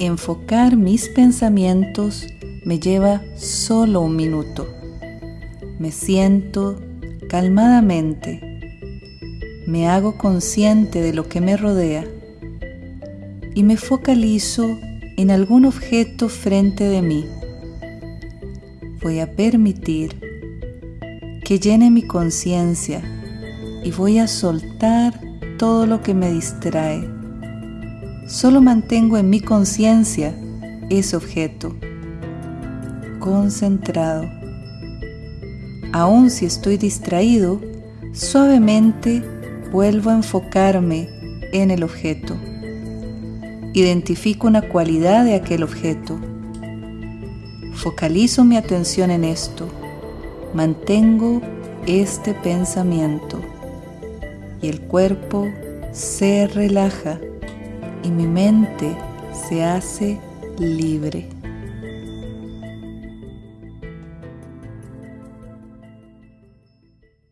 enfocar mis pensamientos me lleva solo un minuto. Me siento calmadamente. Me hago consciente de lo que me rodea y me focalizo en algún objeto frente de mí. Voy a permitir que llene mi conciencia y voy a soltar todo lo que me distrae. Solo mantengo en mi conciencia ese objeto, concentrado. Aun si estoy distraído, suavemente vuelvo a enfocarme en el objeto. Identifico una cualidad de aquel objeto. Focalizo mi atención en esto. Mantengo este pensamiento y el cuerpo se relaja y mi mente se hace libre.